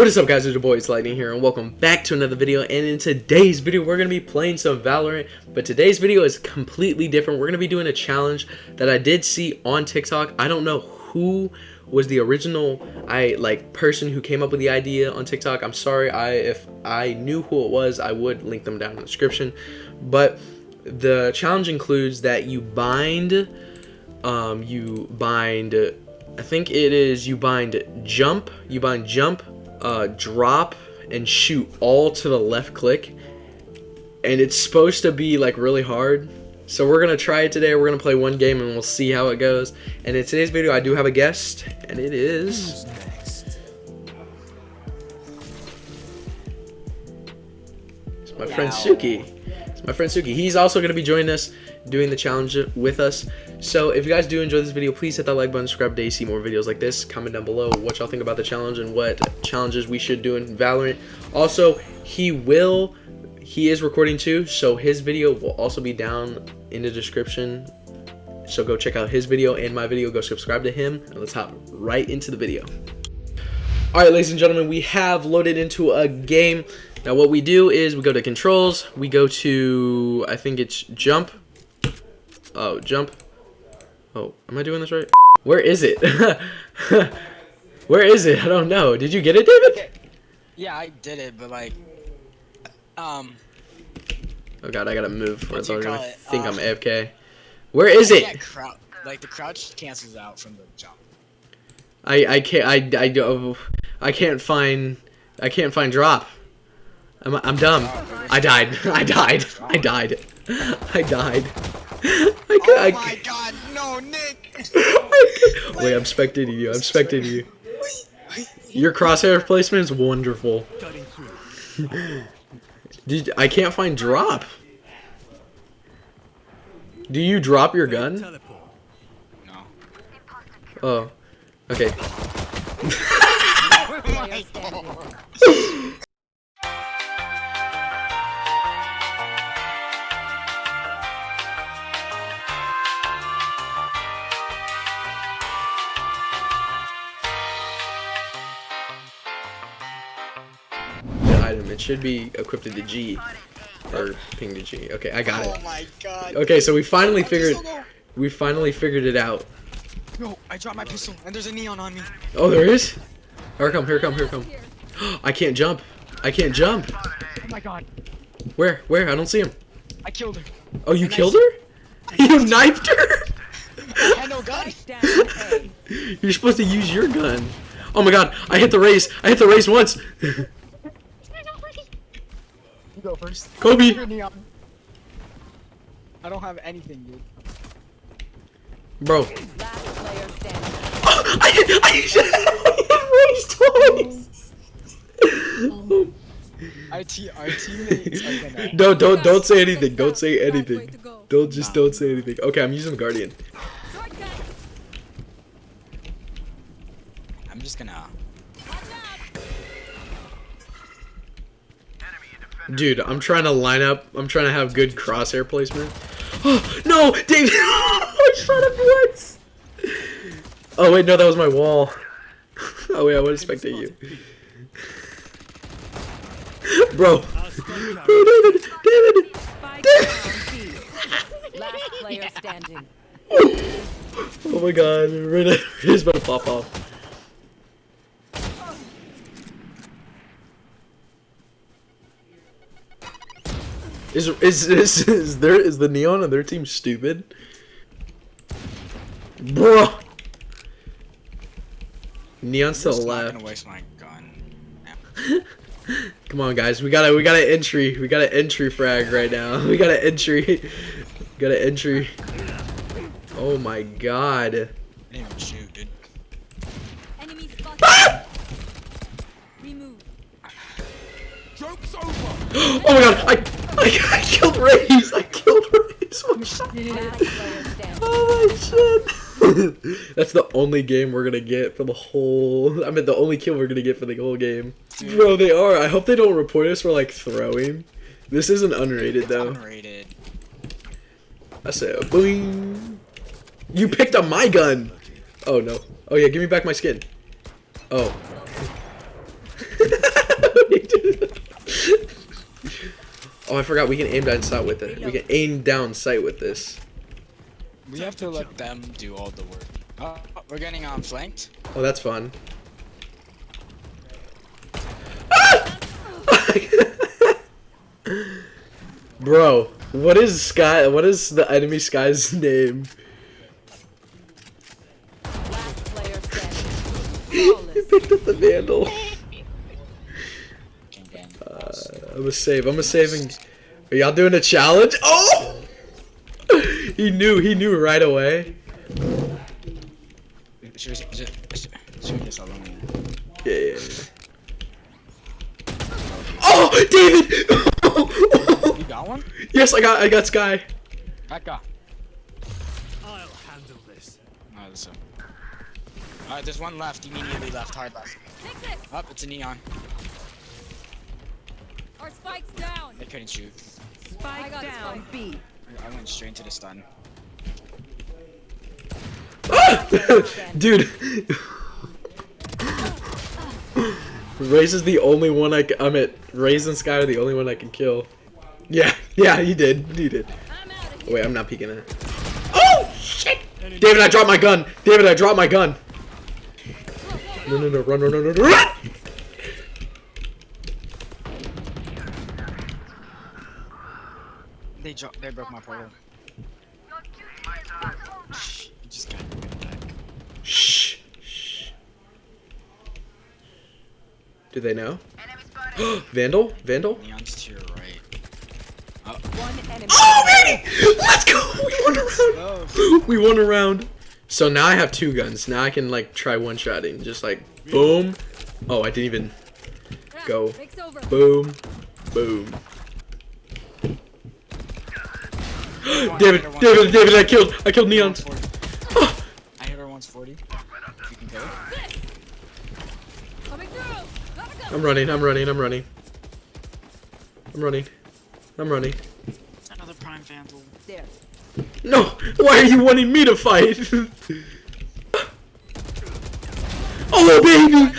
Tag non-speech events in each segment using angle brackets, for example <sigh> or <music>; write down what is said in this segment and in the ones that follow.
What is up guys, it's your boy, it's Lightning here, and welcome back to another video, and in today's video, we're going to be playing some Valorant, but today's video is completely different. We're going to be doing a challenge that I did see on TikTok. I don't know who was the original I like person who came up with the idea on TikTok. I'm sorry, I if I knew who it was, I would link them down in the description, but the challenge includes that you bind, um, you bind, I think it is, you bind jump, you bind jump, uh, drop and shoot all to the left click. And it's supposed to be like really hard. So we're gonna try it today. We're gonna play one game and we'll see how it goes. And in today's video I do have a guest and it is it's my friend Suki. It's my friend Suki. He's also gonna be joining us doing the challenge with us. So if you guys do enjoy this video, please hit that like button, subscribe to see more videos like this. Comment down below what y'all think about the challenge and what challenges we should do in Valorant. Also, he will, he is recording too, so his video will also be down in the description. So go check out his video and my video, go subscribe to him, and let's hop right into the video. Alright, ladies and gentlemen, we have loaded into a game. Now what we do is we go to controls, we go to, I think it's jump, Oh, jump. Oh, am I doing this right? Where is it? <laughs> Where is it? I don't know. Did you get it, David? Yeah, I did it, but like, um. Oh god, I gotta move. They're gonna it? think uh, I'm AFK. Where is it? like the crouch cancels out from the jump. I I can't I I do I can't find I can't find drop. I'm I'm dumb. I died. <laughs> I died. <laughs> I died. I died. I could, oh my I, god, no, Nick! <laughs> Wait, I'm spectating you. I'm spectating you. Your crosshair placement is wonderful. <laughs> Did I can't find drop. Do you drop your gun? No. Oh. Okay. <laughs> Oh item. It should be equipped to the G. Or ping to G. Okay, I got it. Oh my god. Okay, so we finally figured we finally figured it out. No, I dropped my pistol and there's a neon on me. Oh there is? Here come, here come, here come. <gasps> I can't jump. I can't jump. Oh my god. Where? Where? I don't see him. I killed her. Oh, you and killed her? <laughs> you knifed her? I had no <laughs> gun. You're supposed to use your gun. Oh my god, I hit the Raze. I hit the Raze once. <laughs> You go first. Kobe! I don't have anything, dude. Bro. Oh, <laughs> I hit, I hit <laughs> twice! <laughs> our, te our teammates are gonna... No, don't, don't say anything. Don't say anything. Don't, just don't say anything. Okay, I'm using Guardian. Dude, I'm trying to line up. I'm trying to have good crosshair placement. <gasps> Oh, no! David! <laughs> I shot him once! Oh, wait, no, that was my wall. <laughs> Oh, wait, I would expect you. <laughs> Bro. Bro, David! David! David! Last player standing. Oh my god, Rita about to pop off. Is is <laughs> is is there is the neon on their team stupid? Bro. Neon still left. Gonna waste my gun. <laughs> Come on, guys. We got a we got an entry. We got an entry frag right now. <laughs> We got an entry. got an entry. Oh my god. I didn't even shoot, dude. Enemy spotted. Ah! Remove. Joke's <gasps> over. oh my god! I I, <laughs> I killed Raze! I killed Raze! Oh, oh my shit! <laughs> That's the only game we're gonna get for the whole. I mean, the only kill we're gonna get for the whole game. Bro, they are. I hope they don't report us for like throwing. This isn't unrated though. Unrated. I said, boing. You picked up my gun. Oh no. Oh yeah, give me back my skin. Oh. Oh, I forgot we can aim down sight with it. We can aim down sight with this. We have to let them do all the work. Oh, we're getting um flanked. Oh, that's fun. Ah! <laughs> Bro, what is Skye? What is the enemy Skye's <laughs> name? Last player. <laughs> He picked up the vandal. I'm a save. I'm a saving. Are y'all doing a challenge? Oh! he knew. He knew right away. Yeah. yeah, yeah. Oh, David! You got one? yes, I got. I got Skye. Back up. I'll handle this. Oh, this. Alright, there's one left, immediately left, hard left. Take this. Up, it's a neon. Our spike's down. They couldn't shoot. I Spike got down spike. B. I went straight into the stun. <laughs> Dude. <laughs> Raze is the only one I can. I'm at. Raze and Skye are the only one I can kill. Yeah, <laughs> yeah, he did. He did. I'm out of here. wait, I'm not peeking it. Oh shit! David, I dropped my gun. David, I dropped my gun. No, no, no, run, run, run, run, run! They dropped. They broke my portal. You just got back. Shh. Shh. Do they know? <gasps> Vandal? Vandal? Neon's to your right. Oh. One enemy. Oh, baby! Let's go! <laughs> We won a round! Oh, We won a round. So now I have two guns. Now I can like try one shotting. Just like boom. Oh, I didn't even Go. Boom, boom. David, David, David! I killed, I killed Neon. I hit her once 40. You can kill her. Coming through. Gotta go. I'm running, I'm running, I'm running. I'm running. I'm running. Another prime vandal. There. No! Why are you wanting me to fight? <laughs> oh, baby!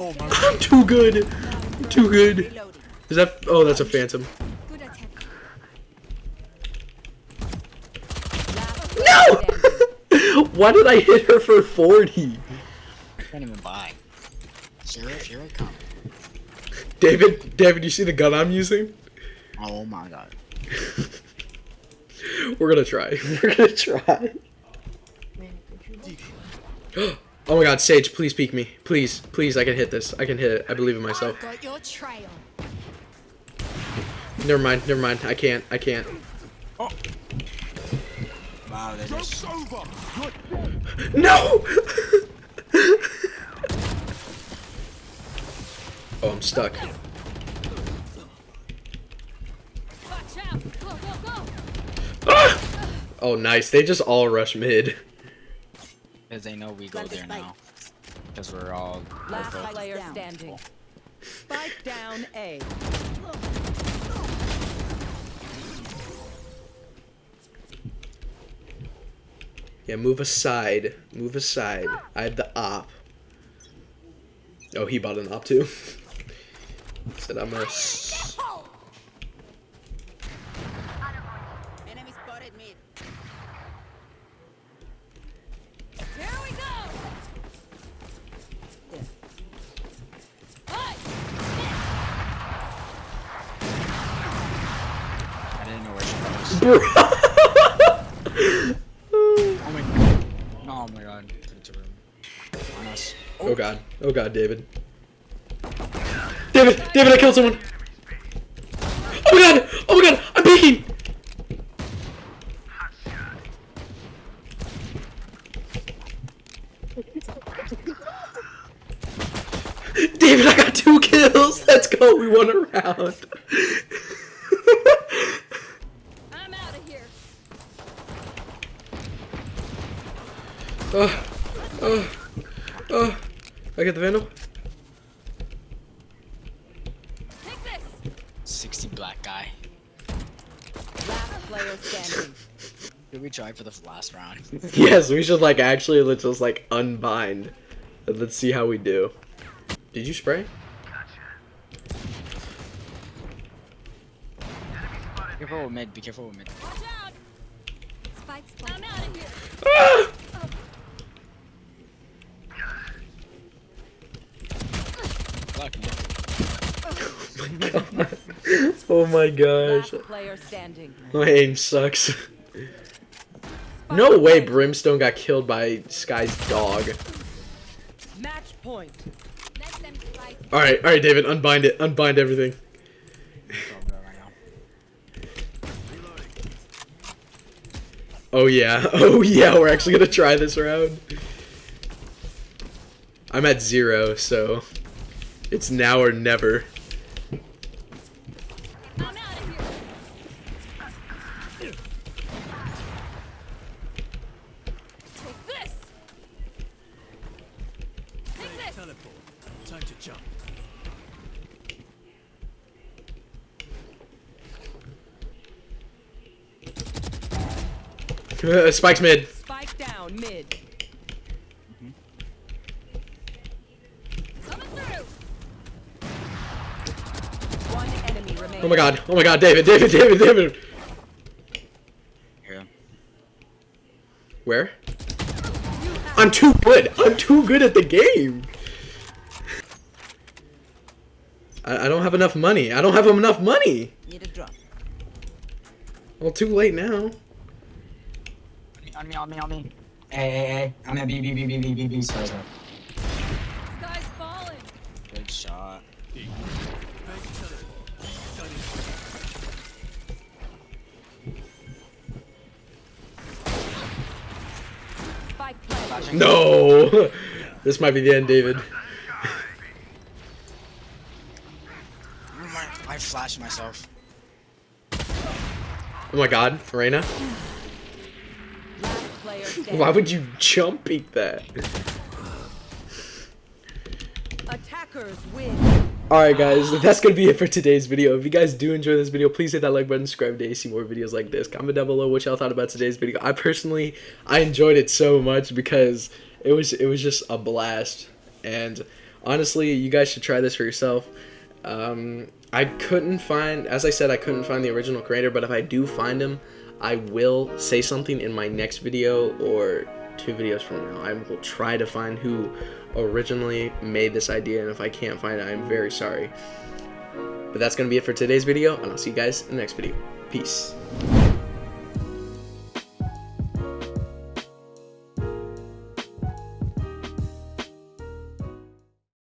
Oh I'm too good. I'm too good. Is that? Oh, that's a phantom. Good attack. Last No! player standing. Why did I hit her for 40? I can't even buy. Sheriff, here I come. David, David, you see the gun I'm using? Oh my god. <laughs> We're gonna try. <laughs> We're gonna try. <gasps> oh my god, Sage, please peek me. Please, please, I can hit this. I can hit it. I believe in myself. Got your trail. Never mind, never mind. I can't, I can't. Oh. Wow, they just. Over. No! <laughs> oh, I'm stuck. Watch out. Go, go, go. Ah! Oh, nice. They just all rush mid. Because they know we go there now. Because we're all. Last both- player standing. Spike down A. Yeah, move aside. Move aside. I have the op. Oh, he bought an op too. <laughs> Said I'm a. s- <laughs> oh god. David. David! David, I killed someone! Oh my god! Oh my god! I'm peeking! David, I got two kills! Let's go! We won a round! I'm out of here. Oh, oh. I get the vandal? Take this. 60 black guy. Last player standing. Did we try for the last round? <laughs> Yes, we should like actually let's just like unbind. And let's see how we do. Did you spray? Be careful with mid. Be careful with mid. Watch out. Spike's I'm out of here. Ah! <laughs> oh my gosh. Last player standing. My aim sucks. No way Brimstone got killed by Skye's dog. Match point. Let them fight. Alright, alright, David, unbind it. Unbind everything. Go, go right now. Oh yeah. <laughs> Oh yeah, we're actually gonna try this round. I'm at zero, so it's now or never. I'm out of here. Take this. Take this. Teleport. Time to jump. Uh, Spike's mid. Spike down mid. Coming through. One enemy remaining. Oh my god. Oh my god, David, David, David, David. Here. Where? I'm too good. I'm too good at the game. I, I don't have enough money. I don't have enough money. Need a drop. Well, too late now. On me, on me, on me. Hey, hey, hey. I'm at B, B, B, B, B, B, B. Sorry, sorry. Spike <laughs> No. This might be the end, David. I flashed myself. Oh my god, Reyna. Last player standing. Why would you jump beat that? Attackers win. Alright guys, that's gonna be it for today's video. If you guys do enjoy this video, please hit that like button, subscribe to see more videos like this. Comment down below what y'all thought about today's video. I personally, I enjoyed it so much because it was it was just a blast. And honestly, you guys should try this for yourself. Um, I couldn't find, as I said, I couldn't find the original creator, but if I do find him, I will say something in my next video or two videos from now. I will try to find who originally made this idea, and if I can't find it, I'm very sorry. But that's going to be it for today's video, and I'll see you guys in the next video. Peace.